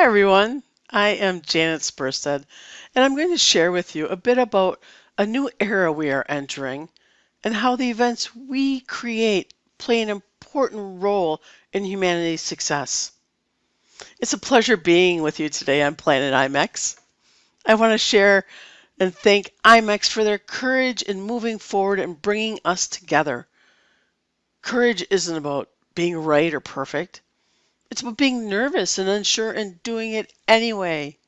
Hi, everyone. I am Janet Sperstad, and I'm going to share with you a bit about a new era we are entering and how the events we create play an important role in humanity's success. It's a pleasure being with you today on Planet IMEX. I want to share and thank IMEX for their courage in moving forward and bringing us together. Courage isn't about being right or perfect. It's about being nervous and unsure and doing it anyway.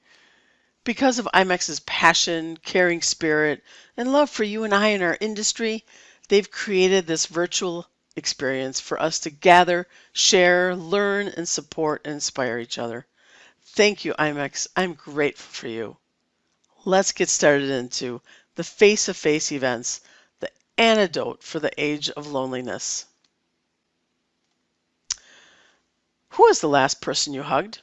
Because of IMEX's passion, caring spirit, and love for you and I in our industry, they've created this virtual experience for us to gather, share, learn, and support and inspire each other. Thank you, IMAX. I'm grateful for you. Let's get started into the face to face events, the antidote for the age of loneliness. Who was the last person you hugged?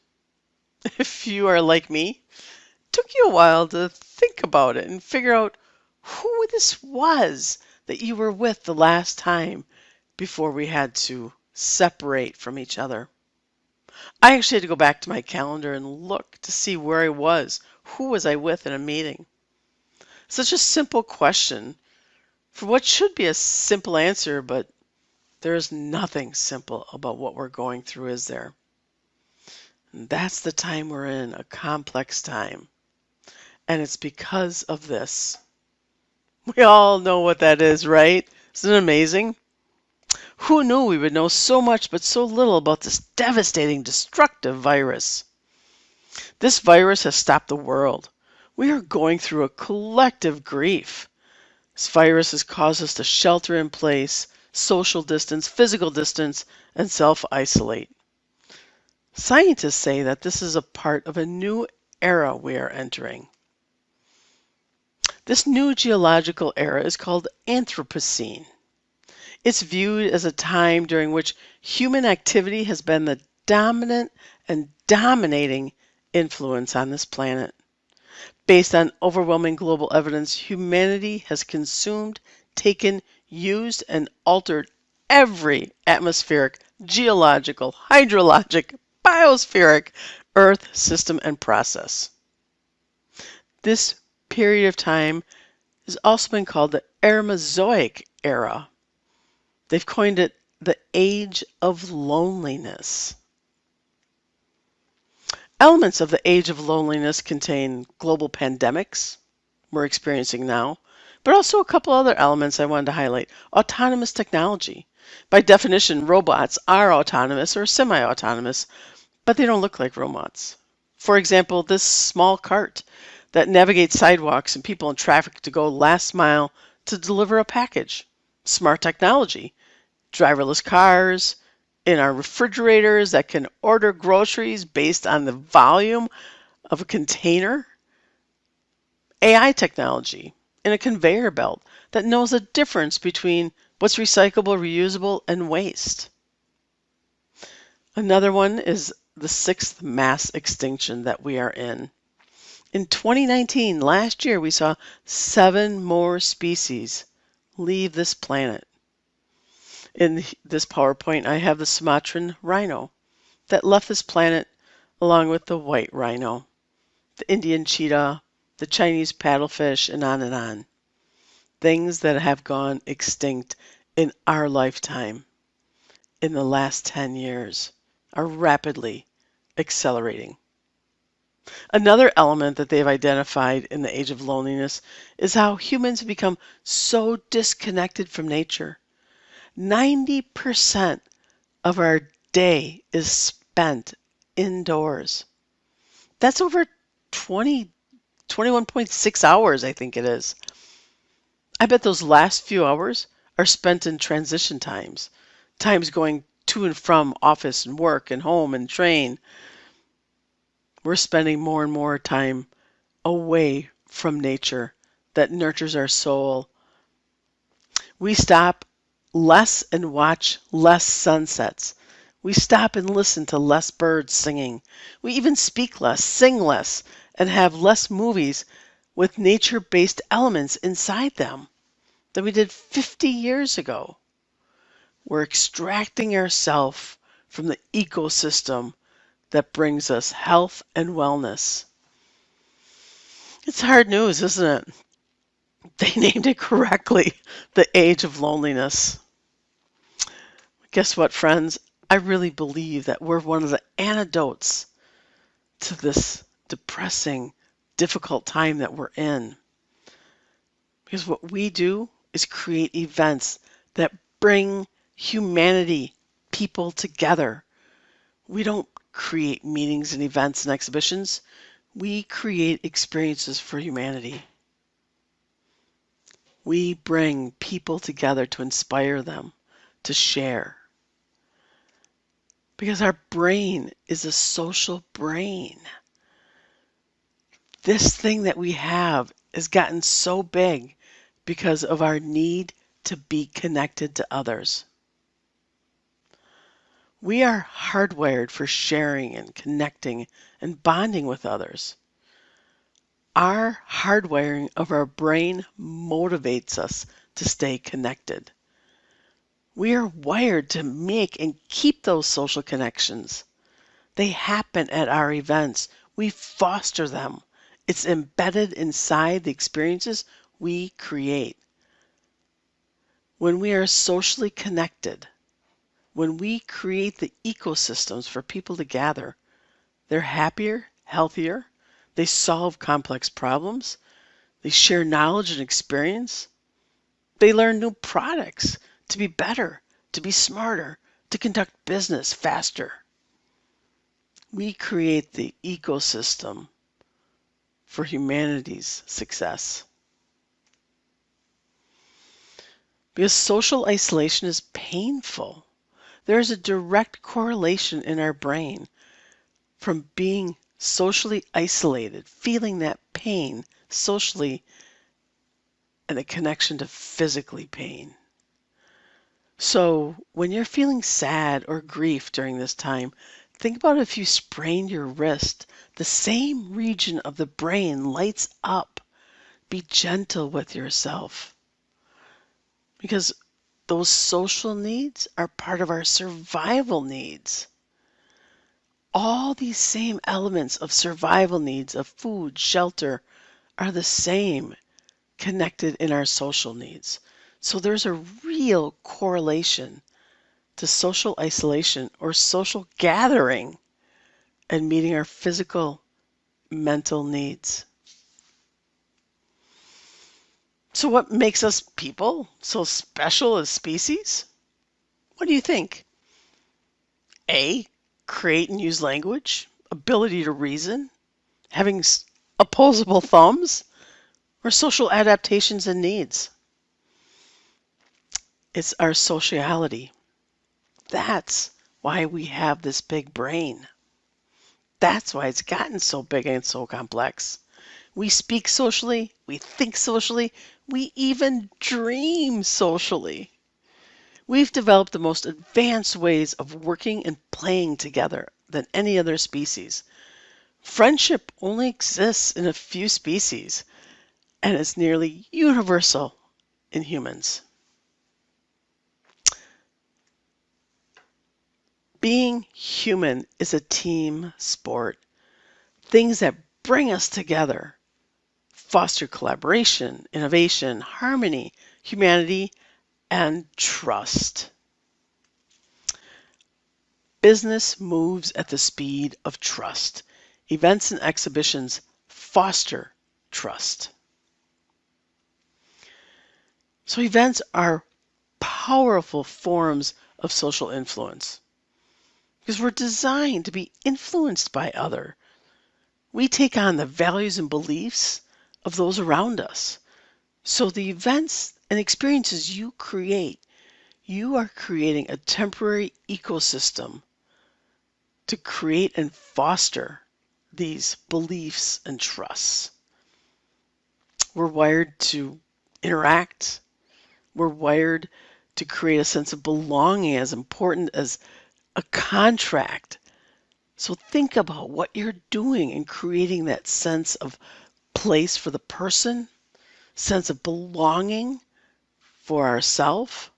If you are like me, it took you a while to think about it and figure out who this was that you were with the last time before we had to separate from each other. I actually had to go back to my calendar and look to see where I was. Who was I with in a meeting? Such a simple question for what should be a simple answer, but there is nothing simple about what we're going through, is there? That's the time we're in, a complex time. And it's because of this. We all know what that is, right? Isn't it amazing? Who knew we would know so much but so little about this devastating, destructive virus? This virus has stopped the world. We are going through a collective grief. This virus has caused us to shelter in place, social distance, physical distance, and self isolate. Scientists say that this is a part of a new era we are entering. This new geological era is called Anthropocene. It's viewed as a time during which human activity has been the dominant and dominating influence on this planet. Based on overwhelming global evidence, humanity has consumed, taken, used, and altered every atmospheric, geological, hydrologic, biospheric Earth system and process. This period of time has also been called the Eremozoic era. They've coined it the age of loneliness. Elements of the age of loneliness contain global pandemics we're experiencing now, but also a couple other elements I wanted to highlight. Autonomous technology. By definition, robots are autonomous or semi autonomous, but they don't look like robots. For example, this small cart that navigates sidewalks and people in traffic to go last mile to deliver a package. Smart technology, driverless cars, in our refrigerators that can order groceries based on the volume of a container. AI technology in a conveyor belt that knows the difference between what's recyclable, reusable, and waste. Another one is the sixth mass extinction that we are in. In 2019, last year, we saw seven more species leave this planet. In this PowerPoint, I have the Sumatran rhino that left this planet along with the white rhino, the Indian cheetah, the Chinese paddlefish, and on and on. Things that have gone extinct in our lifetime in the last 10 years are rapidly accelerating. Another element that they've identified in the age of loneliness is how humans have become so disconnected from nature 90% of our day is spent indoors. That's over 20, 21.6 hours, I think it is. I bet those last few hours are spent in transition times, times going to and from office and work and home and train. We're spending more and more time away from nature that nurtures our soul. We stop less and watch less sunsets. We stop and listen to less birds singing. We even speak less, sing less, and have less movies with nature based elements inside them than we did 50 years ago. We're extracting ourselves from the ecosystem that brings us health and wellness. It's hard news, isn't it? They named it correctly the age of loneliness. Guess what, friends? I really believe that we're one of the antidotes to this depressing, difficult time that we're in. Because what we do is create events that bring humanity, people together. We don't create meetings and events and exhibitions. We create experiences for humanity. We bring people together to inspire them, to share. Because our brain is a social brain. This thing that we have has gotten so big because of our need to be connected to others. We are hardwired for sharing and connecting and bonding with others. Our hardwiring of our brain motivates us to stay connected. We are wired to make and keep those social connections. They happen at our events. We foster them. It's embedded inside the experiences we create. When we are socially connected, when we create the ecosystems for people to gather, they're happier, healthier, they solve complex problems, they share knowledge and experience, they learn new products to be better, to be smarter, to conduct business faster. We create the ecosystem for humanity's success. Because social isolation is painful. There is a direct correlation in our brain from being socially isolated, feeling that pain socially, and the connection to physically pain. So, when you're feeling sad or grief during this time, think about if you sprain your wrist, the same region of the brain lights up. Be gentle with yourself because those social needs are part of our survival needs. All these same elements of survival needs of food, shelter, are the same connected in our social needs. So there's a real correlation to social isolation or social gathering and meeting our physical, mental needs. So, what makes us people so special as species? What do you think? A. Create and use language, ability to reason, having opposable thumbs, or social adaptations and needs? It's our sociality. That's why we have this big brain. That's why it's gotten so big and so complex. We speak socially, we think socially, we even dream socially. We've developed the most advanced ways of working and playing together than any other species. Friendship only exists in a few species and is nearly universal in humans. Being human is a team sport. Things that bring us together foster collaboration, innovation, harmony, humanity, and trust. Business moves at the speed of trust. Events and exhibitions foster trust. So, events are powerful forms of social influence because we're designed to be influenced by other. We take on the values and beliefs of those around us. So the events and experiences you create, you are creating a temporary ecosystem to create and foster these beliefs and trusts. We're wired to interact. We're wired to create a sense of belonging as important as a contract. So think about what you're doing in creating that sense of place for the person, sense of belonging for ourself,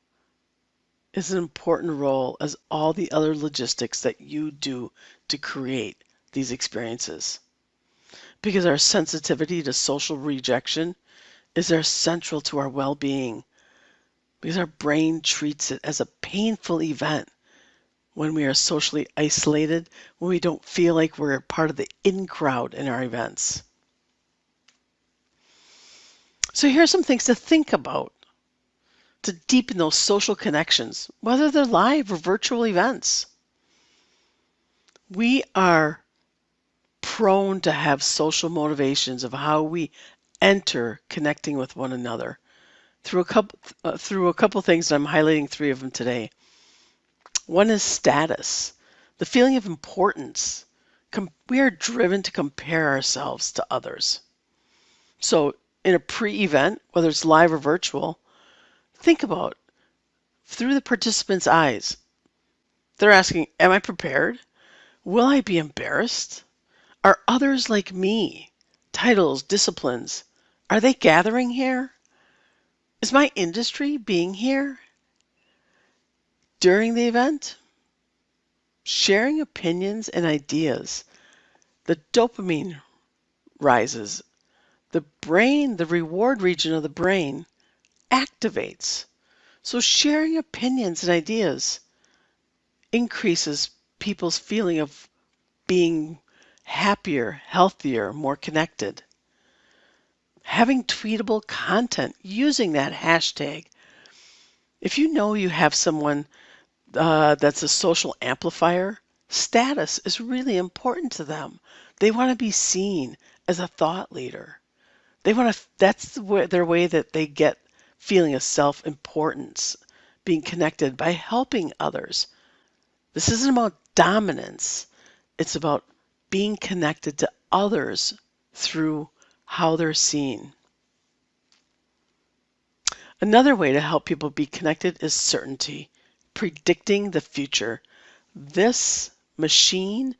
is an important role as all the other logistics that you do to create these experiences. Because our sensitivity to social rejection is our central to our well being. Because our brain treats it as a painful event when we are socially isolated, when we don't feel like we're part of the in crowd in our events. So, here are some things to think about to deepen those social connections, whether they're live or virtual events. We are prone to have social motivations of how we enter connecting with one another through a couple uh, through a couple things I'm highlighting three of them today. One is status, the feeling of importance. Com- we are driven to compare ourselves to others. So, in a pre event, whether it's live or virtual, think about through the participants' eyes. They're asking, Am I prepared? Will I be embarrassed? Are others like me? Titles, disciplines, are they gathering here? Is my industry being here? During the event, sharing opinions and ideas, the dopamine rises. The brain, the reward region of the brain, activates. So, sharing opinions and ideas increases people's feeling of being happier, healthier, more connected. Having tweetable content using that hashtag if you know you have someone uh, that's a social amplifier, status is really important to them. They want to be seen as a thought leader. They want to, that's the way, their way that they get feeling of self importance, being connected by helping others. This isn't about dominance, it's about being connected to others through how they're seen. Another way to help people be connected is certainty, predicting the future. This machine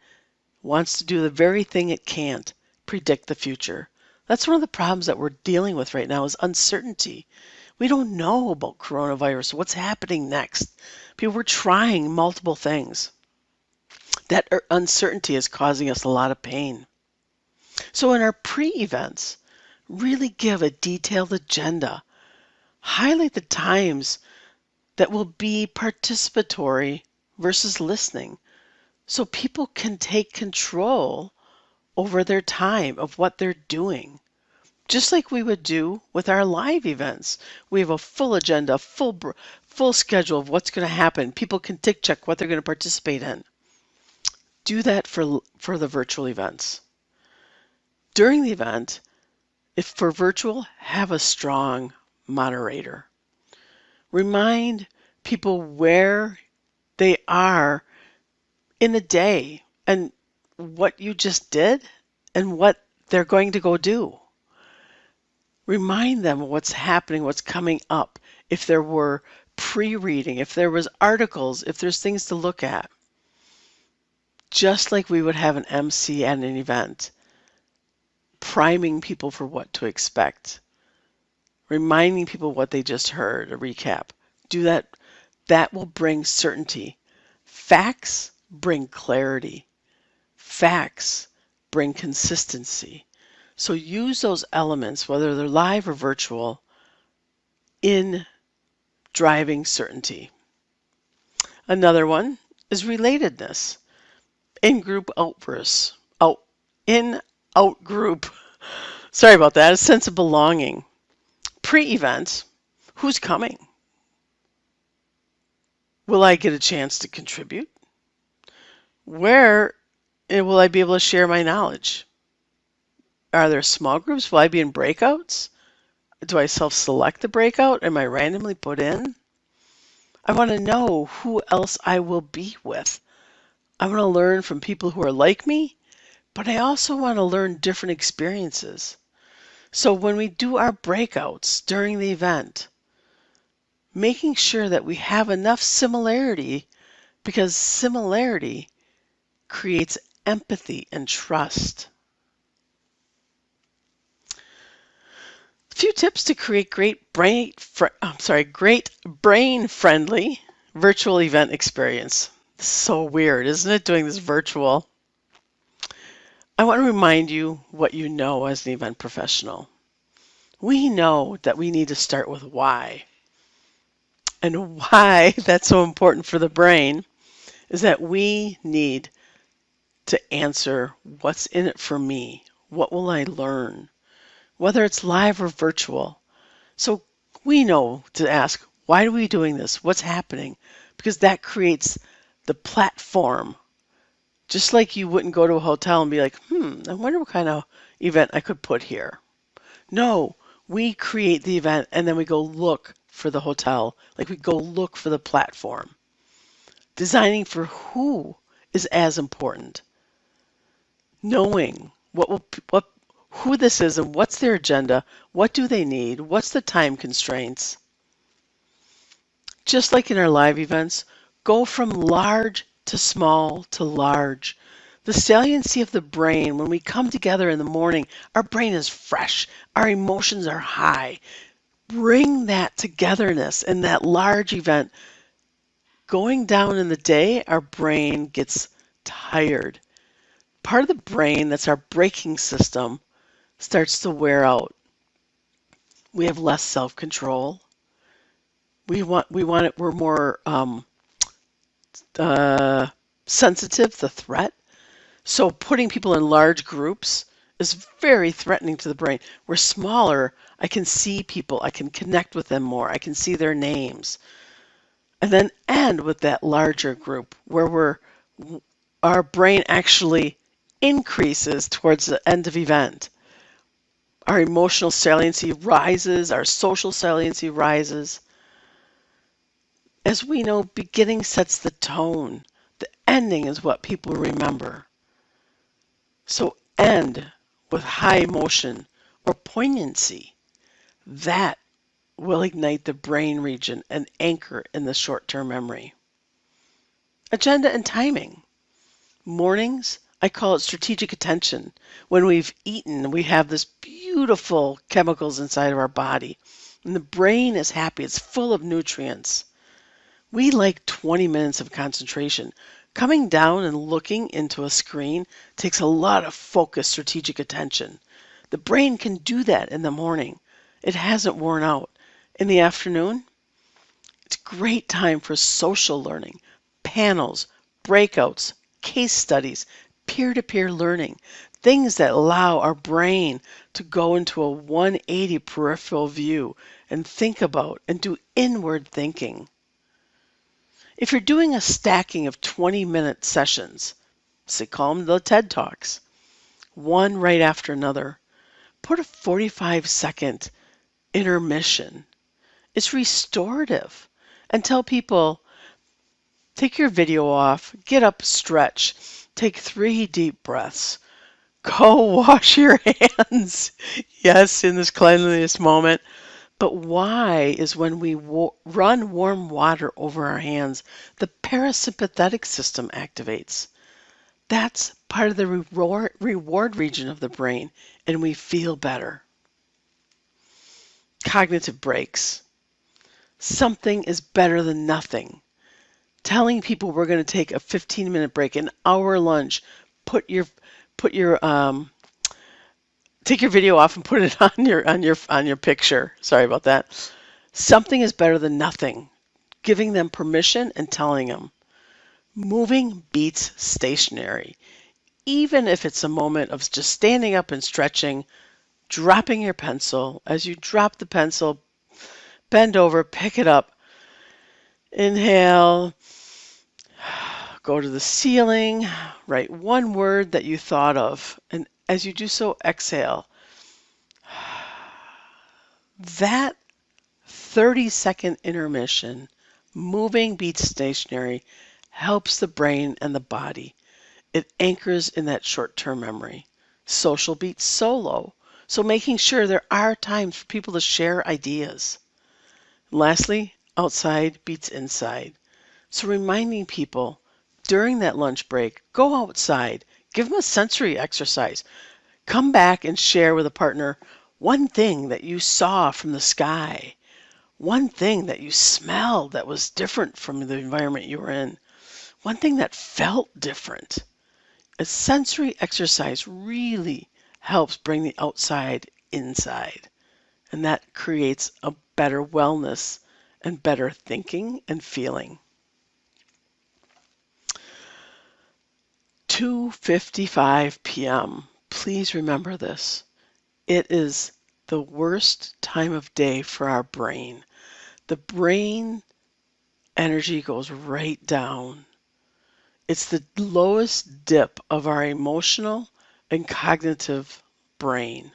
wants to do the very thing it can't predict the future. That's one of the problems that we're dealing with right now is uncertainty. We don't know about coronavirus, what's happening next. People were trying multiple things. That er, uncertainty is causing us a lot of pain. So in our pre-events, really give a detailed agenda highlight the times that will be participatory versus listening so people can take control over their time of what they're doing. Just like we would do with our live events. We have a full agenda, full full schedule of what's going to happen. People can tick check what they're going to participate in. Do that for for the virtual events. During the event, if for virtual, have a strong moderator. Remind people where they are in the day and what you just did and what they're going to go do. Remind them what's happening, what's coming up. If there were pre-reading, if there was articles, if there's things to look at. Just like we would have an MC at an event, priming people for what to expect reminding people what they just heard, a recap. Do that. That will bring certainty. Facts bring clarity. Facts bring consistency. So use those elements, whether they're live or virtual, in driving certainty. Another one is relatedness. In group outbursts. Out in out group. Sorry about that. A sense of belonging pre-event, who's coming? Will I get a chance to contribute? Where eh, will I be able to share my knowledge? Are there small groups? Will I be in breakouts? Do I self select the breakout? Am I randomly put in? I want to know who else I will be with. I want to learn from people who are like me, but I also want to learn different experiences. So when we do our breakouts during the event, making sure that we have enough similarity because similarity creates empathy and trust. A few tips to create great brain I'm sorry, great brain friendly virtual event experience. So weird, isn't it, doing this virtual? I want to remind you what you know as an event professional. We know that we need to start with why. And why that's so important for the brain is that we need to answer what's in it for me? What will I learn? Whether it's live or virtual. So we know to ask, why are we doing this? What's happening? Because that creates the platform. Just like you wouldn't go to a hotel and be like, hmm, I wonder what kind of event I could put here. No, we create the event and then we go look for the hotel. Like we go look for the platform. Designing for who is as important. Knowing what will what who this is and what's their agenda, what do they need, what's the time constraints. Just like in our live events, go from large to small to large. The saliency of the brain, when we come together in the morning, our brain is fresh, our emotions are high. Bring that togetherness in that large event. Going down in the day, our brain gets tired. Part of the brain that's our braking system starts to wear out. We have less self-control. We want we want it. We're more um, uh, sensitive the threat. So putting people in large groups is very threatening to the brain. We're smaller. I can see people. I can connect with them more. I can see their names. And then end with that larger group where we're our brain actually increases towards the end of event. Our emotional saliency rises, our social saliency rises. As we know, beginning sets the tone. The ending is what people remember. So end with high emotion or poignancy. That will ignite the brain region and anchor in the short-term memory. Agenda and timing. Mornings, I call it strategic attention. When we've eaten, we have this beautiful chemicals inside of our body. And the brain is happy. It's full of nutrients. We like 20 minutes of concentration. Coming down and looking into a screen takes a lot of focused strategic attention. The brain can do that in the morning. It hasn't worn out. In the afternoon, it's great time for social learning, panels, breakouts, case studies, peer-to-peer learning, things that allow our brain to go into a 180 peripheral view and think about and do inward thinking. If you're doing a stacking of 20 minute sessions, say call them the TED Talks, one right after another, put a 45 second intermission. It's restorative. And tell people, take your video off, get up, stretch, Take three deep breaths. Go wash your hands. yes, in this cleanliness moment. But why is when we wa- run warm water over our hands, the parasympathetic system activates. That's part of the reward, reward region of the brain, and we feel better. Cognitive breaks. Something is better than nothing telling people we're going to take a 15 minute break, an hour lunch, put your put your um, take your video off and put it on your on your on your picture. Sorry about that. Something is better than nothing. Giving them permission and telling them. Moving beats stationary. Even if it's a moment of just standing up and stretching, dropping your pencil. As you drop the pencil, bend over, pick it up, inhale, Go to the ceiling, write one word that you thought of, and as you do so, exhale. That 30 second intermission, moving beats stationary, helps the brain and the body. It anchors in that short term memory. Social beats solo, so making sure there are times for people to share ideas. Lastly, outside beats inside. So reminding people during that lunch break, go outside, give them a sensory exercise. Come back and share with a partner one thing that you saw from the sky, one thing that you smelled that was different from the environment you were in, one thing that felt different. A sensory exercise really helps bring the outside inside, and that creates a better wellness and better thinking and feeling. 2:55 p.m. Please remember this. It is the worst time of day for our brain. The brain energy goes right down. It's the lowest dip of our emotional and cognitive brain.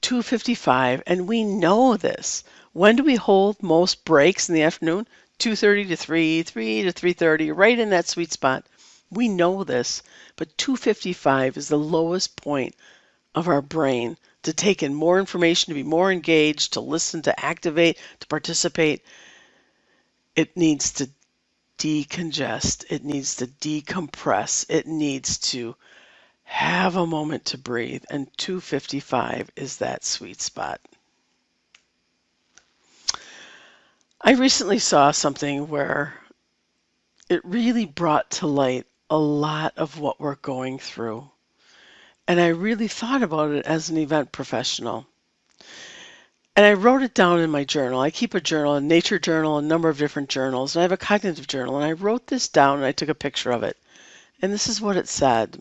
2:55 and we know this. When do we hold most breaks in the afternoon? 2:30 to 3, 3 to 3:30, right in that sweet spot. We know this, but 255 is the lowest point of our brain to take in more information, to be more engaged, to listen, to activate, to participate. It needs to decongest, it needs to decompress, it needs to have a moment to breathe, and 255 is that sweet spot. I recently saw something where it really brought to light a lot of what we're going through. And I really thought about it as an event professional. And I wrote it down in my journal. I keep a journal, a nature journal, a number of different journals, and I have a cognitive journal. And I wrote this down and I took a picture of it. And this is what it said.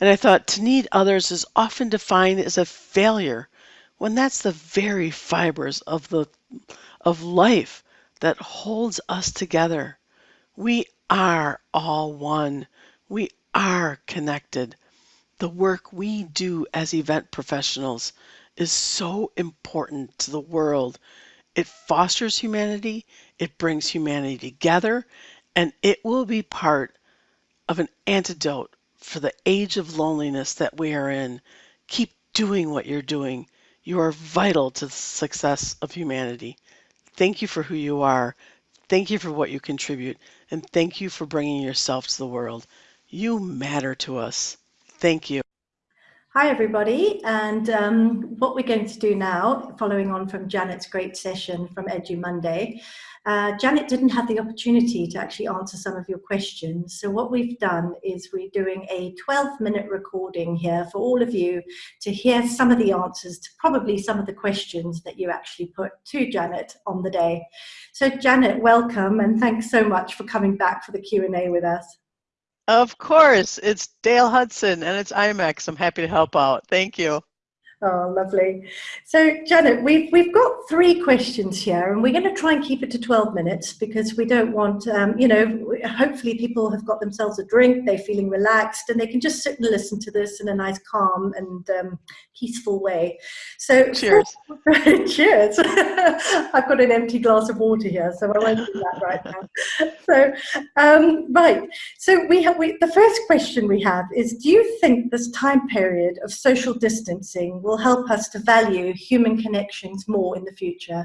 And I thought to need others is often defined as a failure when that's the very fibers of the of life that holds us together. We are all one. We are connected. The work we do as event professionals is so important to the world. It fosters humanity, it brings humanity together, and it will be part of an antidote for the age of loneliness that we are in. Keep doing what you're doing. You are vital to the success of humanity. Thank you for who you are. Thank you for what you contribute, and thank you for bringing yourself to the world. You matter to us. Thank you. Hi, everybody. And um, what we're going to do now, following on from Janet's great session from Edu Monday, uh, Janet didn't have the opportunity to actually answer some of your questions. So what we've done is we're doing a 12 minute recording here for all of you to hear some of the answers to probably some of the questions that you actually put to Janet on the day. So Janet, welcome and thanks so much for coming back for the Q&A with us. Of course, it's Dale Hudson and it's IMEX. I'm happy to help out. Thank you. Oh, lovely. So, Janet, we've, we've got three questions here, and we're going to try and keep it to 12 minutes because we don't want, um, you know, hopefully people have got themselves a drink, they're feeling relaxed, and they can just sit and listen to this in a nice, calm, and um, peaceful way. So, cheers. cheers. I've got an empty glass of water here, so I won't do that right now. So, um, right. So, we have we, the first question we have is Do you think this time period of social distancing will help us to value human connections more in the future?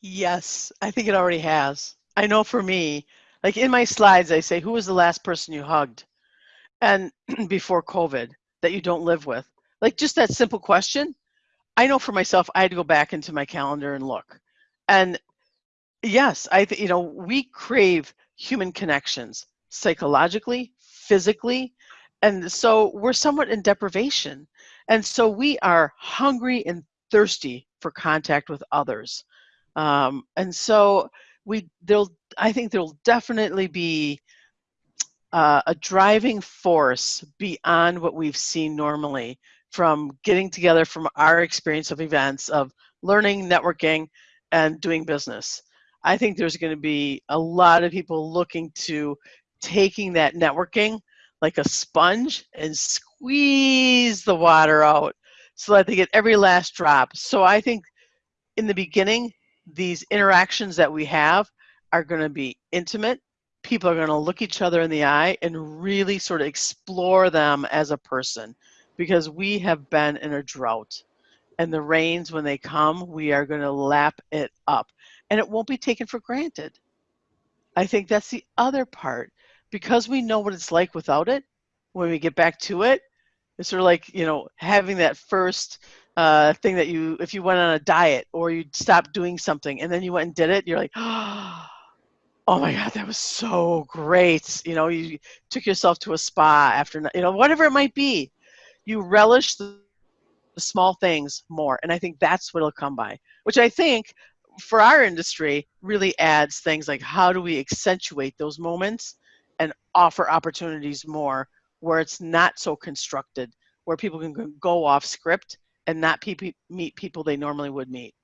Yes, I think it already has. I know for me, like in my slides, I say, who was the last person you hugged? And before COVID that you don't live with? Like just that simple question. I know for myself, I had to go back into my calendar and look. And yes, I you know, we crave human connections psychologically, physically. And so we're somewhat in deprivation. And so we are hungry and thirsty for contact with others. Um, and so we there'll I think there'll definitely be uh, a driving force beyond what we've seen normally from getting together from our experience of events of learning, networking, and doing business. I think there's going to be a lot of people looking to taking that networking like a sponge and squeeze the water out so that they get every last drop. So I think in the beginning, these interactions that we have are going to be intimate. People are going to look each other in the eye and really sort of explore them as a person because we have been in a drought. And the rains, when they come, we are going to lap it up. And it won't be taken for granted. I think that's the other part because we know what it's like without it, when we get back to it, it's sort of like, you know, having that first uh, thing that you, if you went on a diet or you stopped doing something and then you went and did it, you're like, oh my God, that was so great. You know, you took yourself to a spa after, you know, whatever it might be. You relish the, the small things more. And I think that's what it'll come by, which I think for our industry really adds things like how do we accentuate those moments and offer opportunities more where it's not so constructed, where people can go off script and not pe- meet people they normally would meet.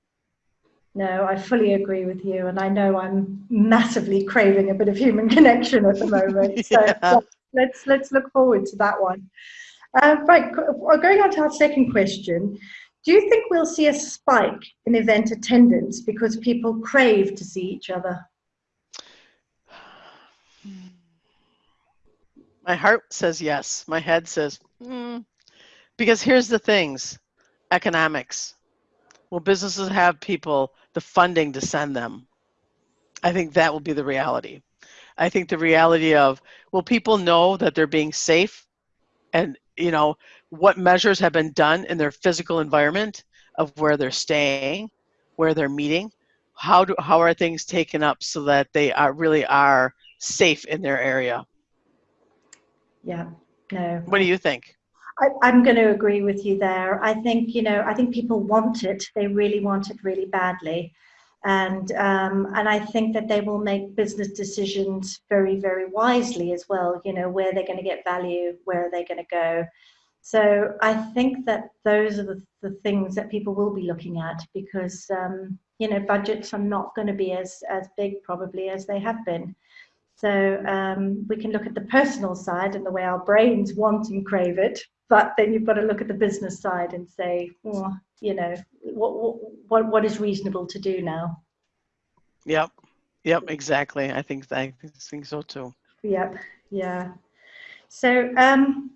No, I fully agree with you, and I know I'm massively craving a bit of human connection at the moment. So yeah. let's let's look forward to that one. Uh, right, going on to our second question. Do you think we'll see a spike in event attendance because people crave to see each other? My heart says yes. My head says, mm. because here's the things economics. Will businesses have people the funding to send them? I think that will be the reality. I think the reality of will people know that they're being safe and you know what measures have been done in their physical environment of where they're staying, where they're meeting, how do how are things taken up so that they are really are safe in their area. Yeah. No. What do you think? I, am going to agree with you there. I think you know. I think people want it. They really want it really badly, and um, and I think that they will make business decisions very very wisely as well. You know where they're going to get value, where are they going to go. So I think that those are the, the things that people will be looking at because um, you know budgets are not going to be as as big probably as they have been. So um, we can look at the personal side and the way our brains want and crave it, but then you've got to look at the business side and say, oh, you know, what what what is reasonable to do now? Yep, yep, exactly. I think I think so too. Yep, yeah. So um,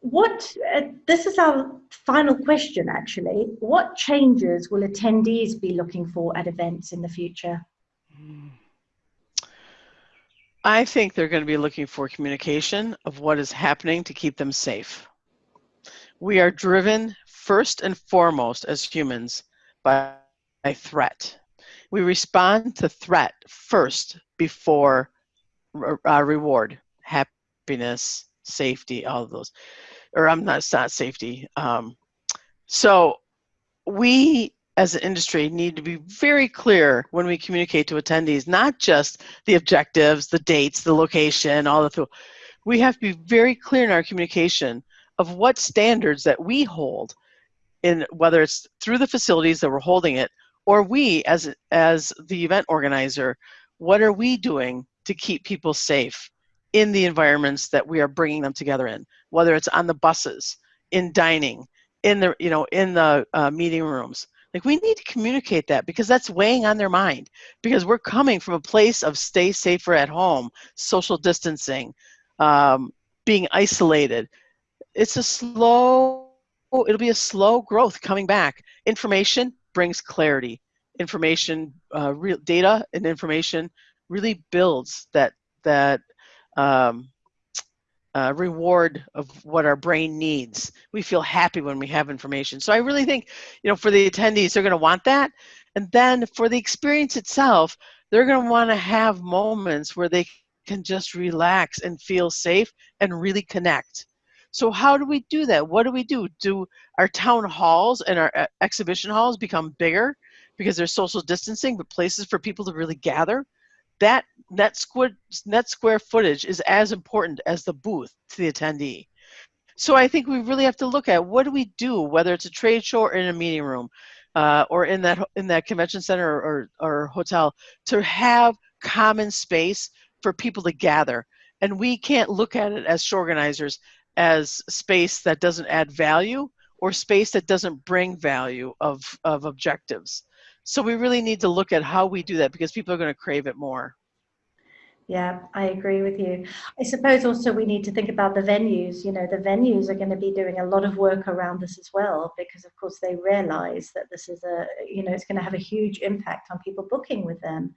what uh, this is our final question actually what changes will attendees be looking for at events in the future i think they're going to be looking for communication of what is happening to keep them safe we are driven first and foremost as humans by, by threat we respond to threat first before uh, reward happiness safety all of those or I'm not, it's not safety. Um, so we as an industry need to be very clear when we communicate to attendees, not just the objectives, the dates, the location, all the we have to be very clear in our communication of what standards that we hold in whether it's through the facilities that we're holding it or we as as the event organizer what are we doing to keep people safe in the environments that we are bringing them together in, whether it's on the buses, in dining, in the you know in the uh, meeting rooms. Like we need to communicate that because that's weighing on their mind. Because we're coming from a place of stay safer at home, social distancing, um, being isolated. It's a slow. It'll be a slow growth coming back. Information brings clarity. Information, uh, real data, and information really builds that that um, uh, reward of what our brain needs. We feel happy when we have information. So I really think, you know, for the attendees, they're going to want that. And then for the experience itself, they're going to want to have moments where they can just relax and feel safe and really connect. So how do we do that? What do we do? Do our town halls and our uh, exhibition halls become bigger because there's social distancing, but places for people to really gather? That net square, net square footage is as important as the booth to the attendee. So I think we really have to look at what do we do, whether it's a trade show or in a meeting room, uh, or in that in that convention center or, or, or hotel, to have common space for people to gather. And we can't look at it as show organizers as space that doesn't add value or space that doesn't bring value of, of objectives. So we really need to look at how we do that because people are going to crave it more. Yeah, I agree with you. I suppose also we need to think about the venues. You know, the venues are going to be doing a lot of work around this as well, because of course they realize that this is a, you know, it's going to have a huge impact on people booking with them.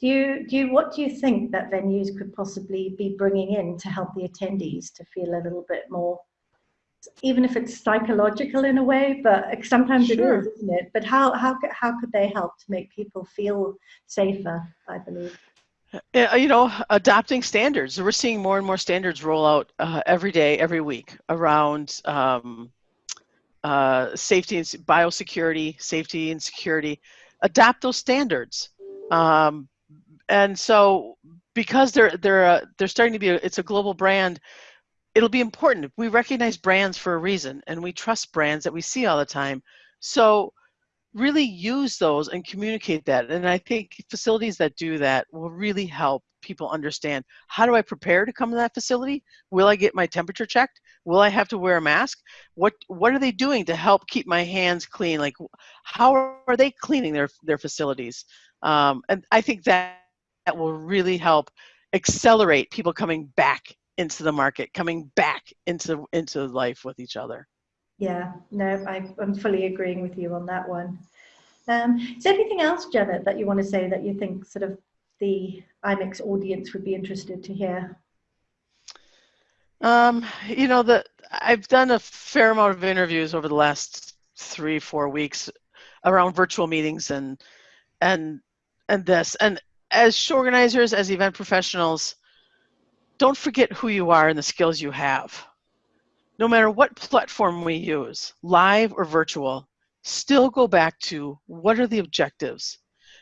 Do you, do you, what do you think that venues could possibly be bringing in to help the attendees to feel a little bit more even if it's psychological in a way, but sometimes Sure. it is, isn't it? But how, how, how could they help to make people feel safer, I believe? Yeah, you know, adopting standards. We're seeing more and more standards roll out uh, every day, every week around um, uh, safety and biosecurity, safety and security. Adopt those standards, um, and so because they're they're uh, they're starting to be a, it's a global brand. It'll be important. We recognize brands for a reason, and we trust brands that we see all the time. So really use those and communicate that. And I think facilities that do that will really help people understand how do I prepare to come to that facility? Will I get my temperature checked? Will I have to wear a mask? What what are they doing to help keep my hands clean? Like how are they cleaning their their facilities? Um, and I think that that will really help accelerate people coming back into the market, coming back into into life with each other. Yeah, no, I, I'm fully agreeing with you on that one. Um, is there anything else, Janet, that you want to say that you think sort of the IMEX audience would be interested to hear? Um, you know, the I've done a fair amount of interviews over the last three, four weeks around virtual meetings and and and this. And as show organizers, as event professionals, don't forget who you are and the skills you have. No matter what platform we use, live or virtual, still go back to what are the objectives?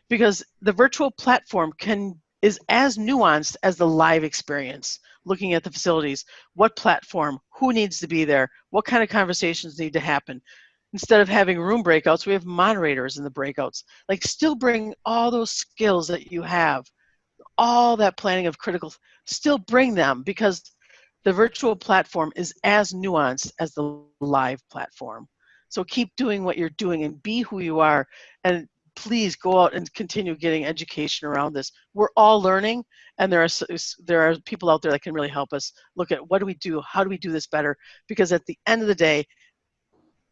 Because the virtual platform can is as nuanced as the live experience looking at the facilities what platform who needs to be there what kind of conversations need to happen instead of having room breakouts we have moderators in the breakouts like still bring all those skills that you have all that planning of critical still bring them because the virtual platform is as nuanced as the live platform so keep doing what you're doing and be who you are and please go out and continue getting education around this. We're all learning, and there are there are people out there that can really help us look at what do we do, how do we do this better? Because at the end of the day,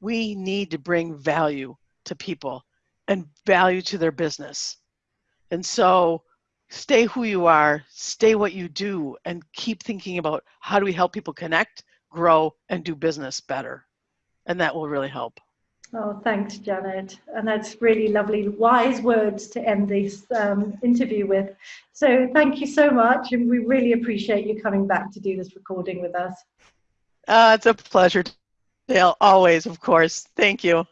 we need to bring value to people and value to their business. And so stay who you are, stay what you do, and keep thinking about how do we help people connect, grow, and do business better. And that will really help. Oh, thanks, Janet. And that's really lovely, wise words to end this um, interview with. So thank you so much. And we really appreciate you coming back to do this recording with us. Uh, it's a pleasure, Dale, always, of course. Thank you.